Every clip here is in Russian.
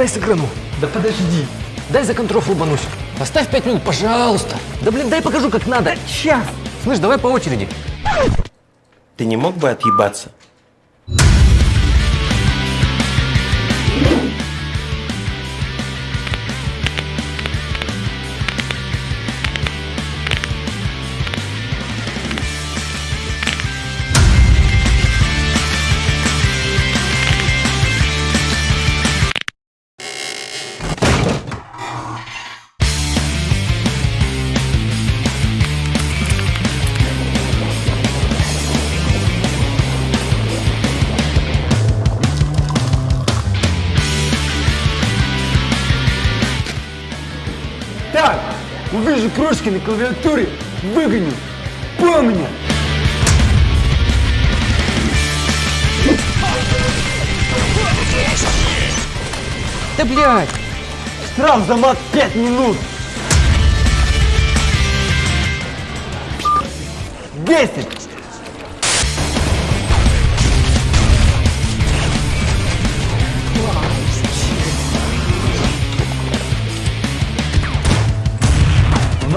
дай сыграну. Да подожди. Дай за контроль лубанусь. Поставь пять минут, пожалуйста. Да блин, дай покажу, как надо. Сейчас. Слышь, давай по очереди. Ты не мог бы отъебаться? Увижу крошки на клавиатуре, выгоню. Помни. Да блядь! Штраф за мат 5 минут! 10!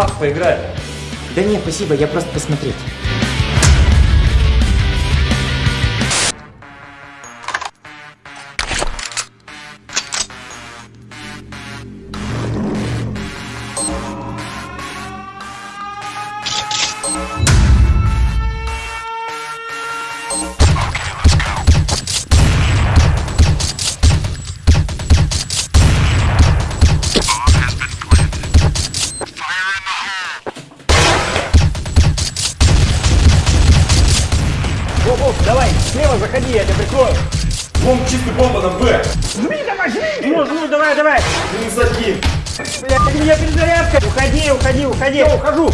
Нах, поиграй. Да не, спасибо, я просто посмотреть. Заходи, я тебя прикрою. Бомб чистый бомба на Б. Жми давай, жми! Ну, ну, давай, давай! Минус один. Блядь, у меня перезарядка! Уходи, уходи, уходи! Я ухожу!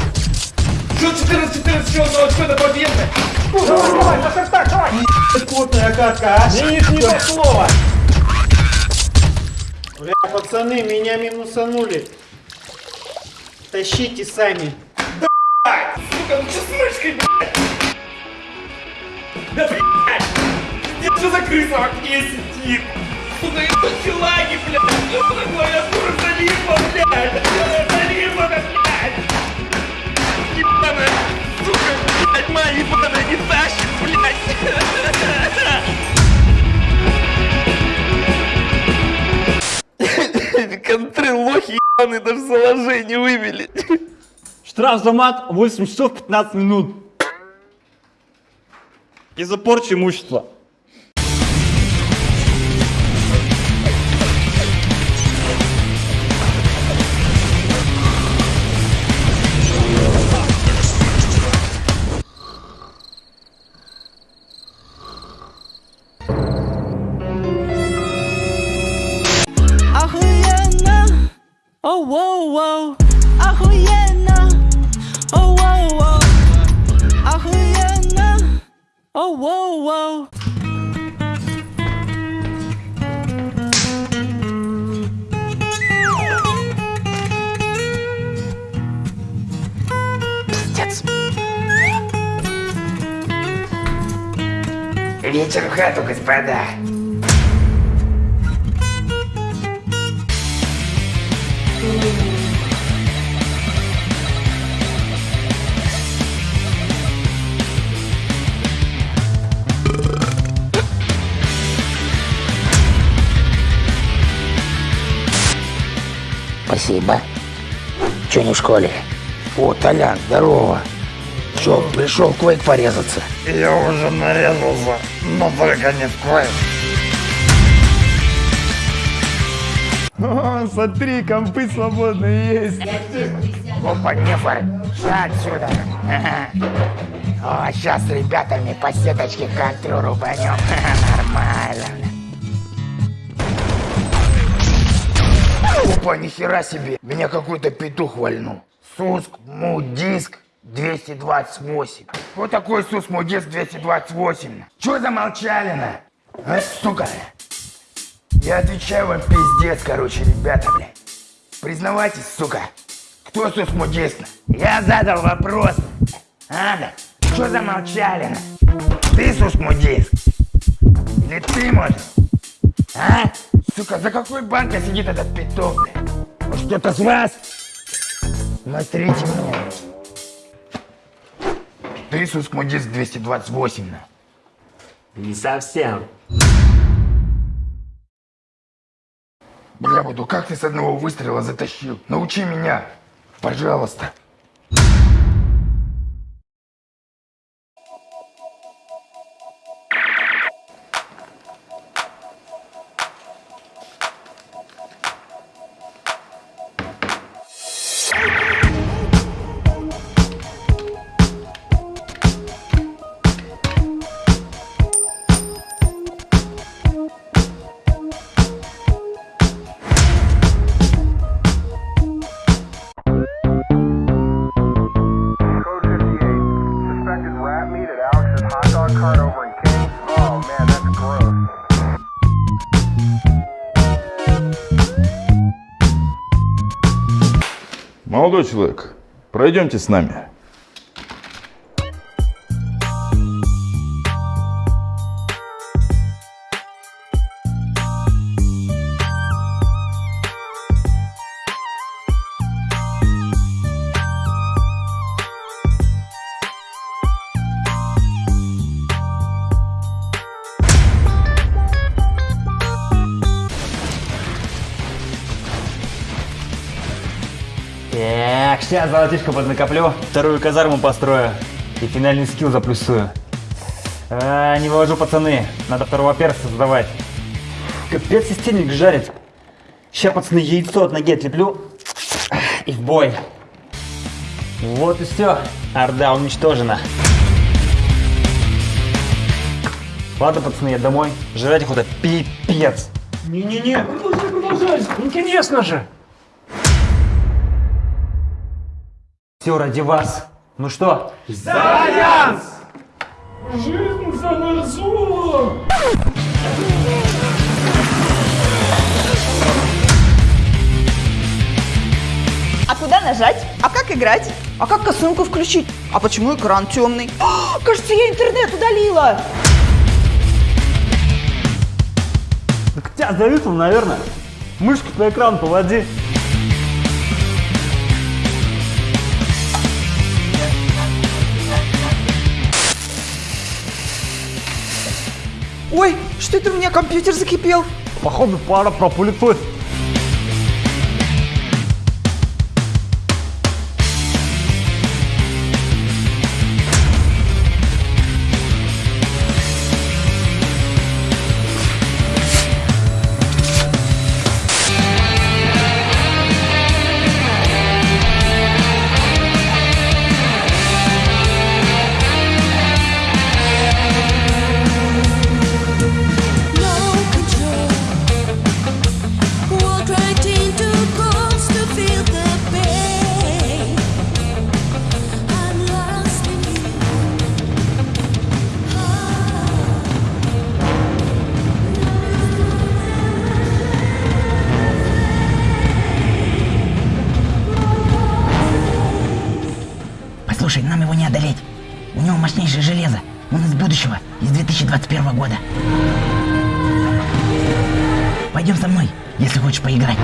Что 14, 14, что, что, что это победа? Давай, давай, так, так, давай! Плотная катка, а? Не, не то слово! Бля, пацаны, меня минусанули. Тащите сами. Сука, ну что с мышкой, блядь? Да блядь! Что за крыса в окне сидит? Сука, это челаги, блядь! Что за клавиатура залипла, блядь? Залипла, блядь! Ебаная, сука, блядь, моя ебаная не тащит, блядь! Контры лохи ебаные даже заложение вывели. Штраф за мат 8 часов 15 минут. Из-за порчи имущества. Воу воу. Вечер в хату, господа. Спасибо. Че не в школе? О, Толян, здорово. Че, пришел в квейк порезаться? Я уже нарезался, но только не в квейк. О, смотри, компы свободные есть. Опа, нефор, отсюда. Ага. О, сейчас с ребятами по сеточке контру рубанем. Нормально. Опа, нихера себе. Меня какой-то петух вальнул. Суск, мудиск 228. Вот такой сус, мудиск 228. Чё замолчали-на? А, сука. Я отвечаю вам пиздец, короче, ребята, блядь. Признавайтесь, сука. Кто сус мудиск? Я задал вопрос. А, да? Чё замолчали? на? Ты сус мудиск? Или ты, может? Сука, за какой банкой сидит этот блядь? Может, кто-то с вас? Смотрите мне. Ты Суск Мудис 228, на. Не совсем. Бля, буду, как ты с одного выстрела затащил? Научи меня, пожалуйста. Молодой человек, пройдемте с нами. Сейчас золотишко поднакоплю, вторую казарму построю и финальный скилл заплюсую. А, не вывожу, пацаны, надо второго перса создавать. Капец, системник жарит. Сейчас, пацаны, яйцо от ноги отлеплю и в бой. Вот и все, орда уничтожена. Ладно, пацаны, я домой. Жрать охота пипец. Не-не-не, продолжай, продолжай. Интересно же. Все ради вас. Ну что, Жизнь за ножом. А куда нажать? А как играть? А как косынку включить? А почему экран темный? А, кажется, я интернет удалила. Так тебя зависло, наверное. Мышку на экран поводи. Ой, что это у меня компьютер закипел? Походу, пара про Послушай, нам его не одолеть. У него мощнейшее железо. Он из будущего, из 2021 года. Пойдем со мной, если хочешь поиграть.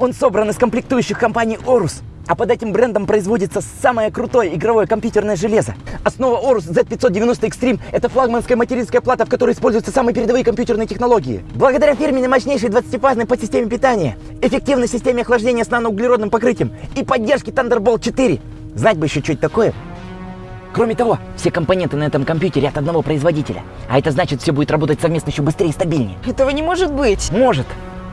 Он собран из комплектующих компании Орус. А под этим брендом производится самое крутое игровое компьютерное железо. Основа Орус Z590 Extreme – это флагманская материнская плата, в которой используются самые передовые компьютерные технологии. Благодаря фирменной мощнейшей 20-фазной подсистеме питания, эффективной системе охлаждения с наноуглеродным покрытием и поддержке Thunderbolt 4. Знать бы еще что-то такое. Кроме того, все компоненты на этом компьютере от одного производителя. А это значит, все будет работать совместно еще быстрее и стабильнее. Этого не может быть. Может,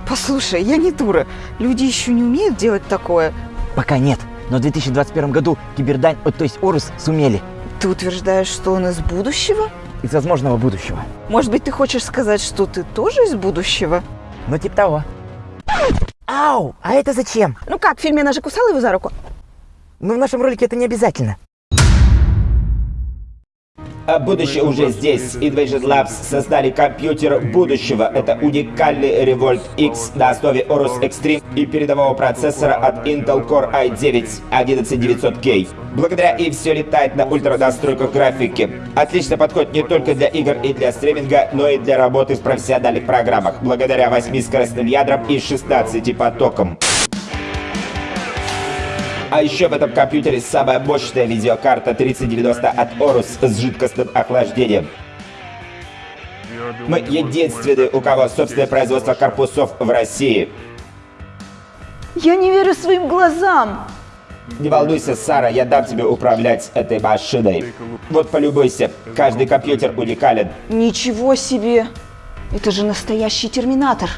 Послушай, я не дура. Люди еще не умеют делать такое. Пока нет. Но в 2021 году Кибердань, то есть Орус, сумели. Ты утверждаешь, что он из будущего? Из возможного будущего. Может быть, ты хочешь сказать, что ты тоже из будущего? Ну, типа того. Ау! А это зачем? Ну как, в фильме она же кусала его за руку? Ну, в нашем ролике это не обязательно. А будущее уже здесь. Invasion Labs создали компьютер будущего. Это уникальный Revolt X на основе Aorus Extreme и передового процессора от Intel Core i9 11900K. Благодаря им все летает на ультранастройках графики. Отлично подходит не только для игр и для стриминга, но и для работы в профессиональных программах, благодаря 8 скоростным ядрам и 16 потокам. А еще в этом компьютере самая мощная видеокарта 3090 от Aorus с жидкостным охлаждением. Мы единственные, у кого собственное производство корпусов в России. Я не верю своим глазам. Не волнуйся, Сара, я дам тебе управлять этой машиной. Вот полюбуйся, каждый компьютер уникален. Ничего себе. Это же настоящий терминатор.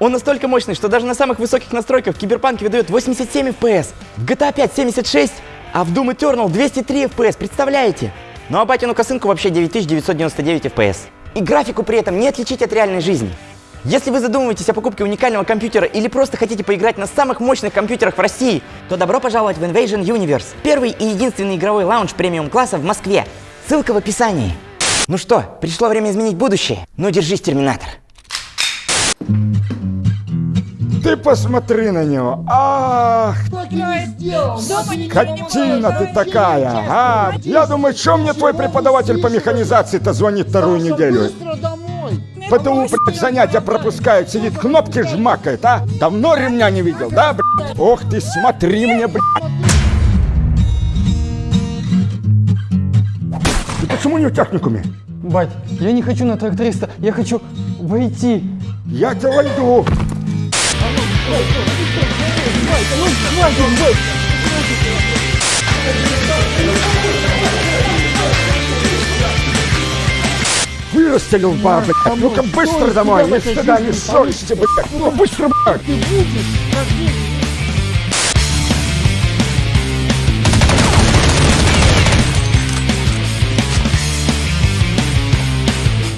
Он настолько мощный, что даже на самых высоких настройках в Киберпанке выдает 87 FPS, в GTA 5 76, а в Doom Eternal 203 FPS, представляете? Ну а батину косынку вообще 9999 FPS. И графику при этом не отличить от реальной жизни. Если вы задумываетесь о покупке уникального компьютера или просто хотите поиграть на самых мощных компьютерах в России, то добро пожаловать в Invasion Universe. Первый и единственный игровой лаунж премиум-класса в Москве. Ссылка в описании. Ну что, пришло время изменить будущее? Ну держись, Терминатор. Ты посмотри на него. Ах, скотина ты такая, а? Я думаю, что мне твой преподаватель по механизации-то звонит вторую неделю? ПТУ, блядь, занятия пропускает, сидит, кнопки жмакает, а? Давно ремня не видел, да, блядь? Ох ты, смотри мне, блядь. Ты почему не в техникуме? Бать, я не хочу на тракториста, я хочу войти. Я тебя войду. Вырастили лба, блядь. Ну-ка быстро домой, ни стыда, ни совести, блядь. Ну-ка быстро, блядь.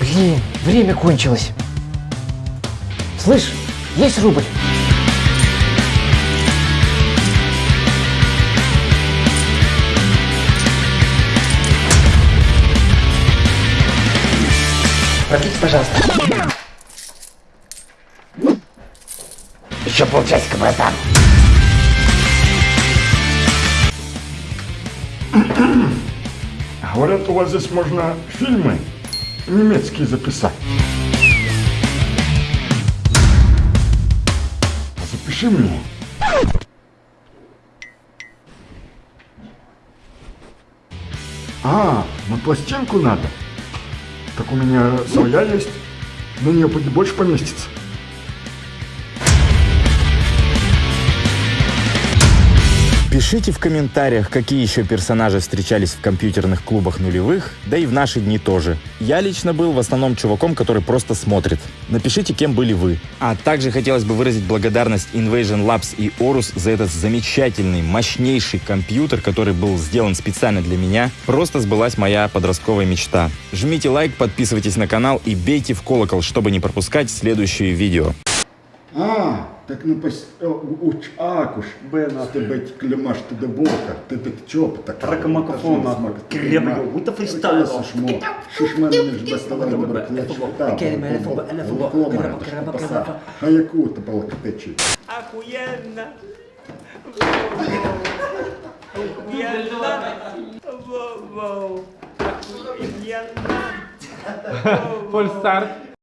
Блин, время кончилось. Слышь, есть рубль? Продлите, пожалуйста. Еще полчасика, братан. Говорят, у вас здесь можно фильмы немецкие записать. Запиши мне. А, на пластинку надо? Так у меня своя есть. На нее больше поместится. Пишите в комментариях, какие еще персонажи встречались в компьютерных клубах нулевых, да и в наши дни тоже. Я лично был в основном чуваком, который просто смотрит. Напишите, кем были вы. А также хотелось бы выразить благодарность Invasion Labs и Orus за этот замечательный, мощнейший компьютер, который был сделан специально для меня. Просто сбылась моя подростковая мечта. Жмите лайк, подписывайтесь на канал и бейте в колокол, чтобы не пропускать следующие видео. Так ну пос... о, уч акуш, бен, а ты быть клемаш ты до бока, ты ты чоп так. Ракомакофон, нахуй. Крепко, будто фристайл. Шишмо, шишман між басталами добре клеч. А яку ти полкатечі? Охуенно! Охуенно! Воу-воу! Охуенно! Фольстарт.